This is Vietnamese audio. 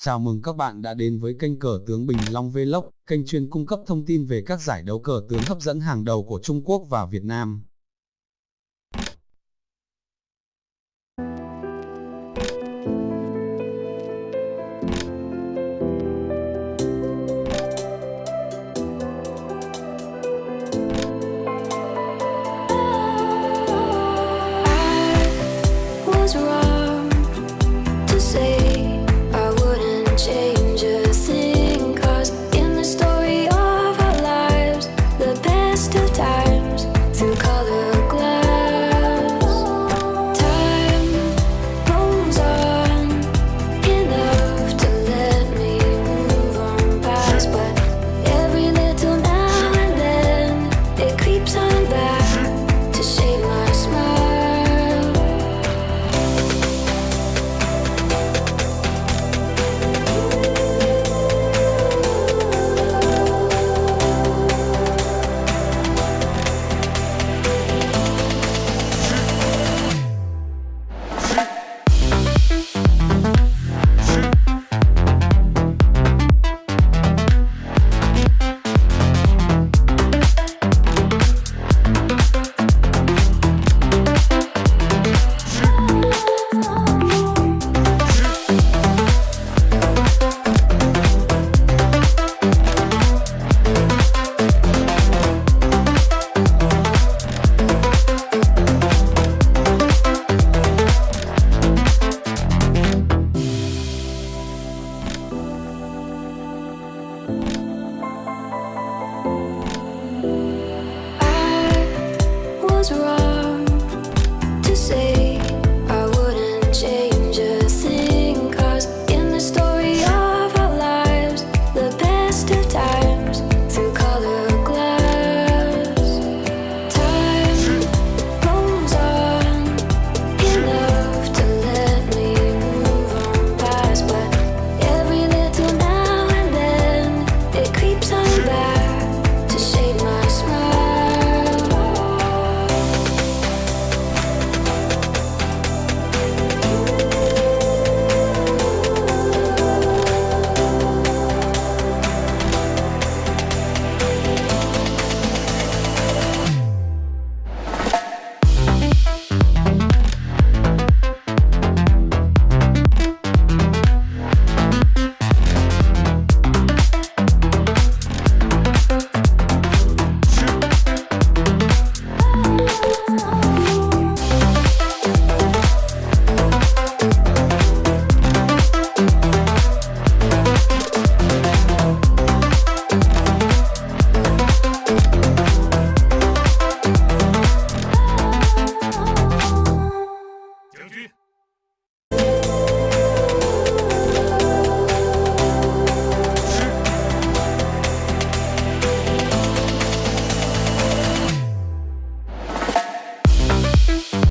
Chào mừng các bạn đã đến với kênh cờ tướng Bình Long Vlog, kênh chuyên cung cấp thông tin về các giải đấu cờ tướng hấp dẫn hàng đầu của Trung Quốc và Việt Nam.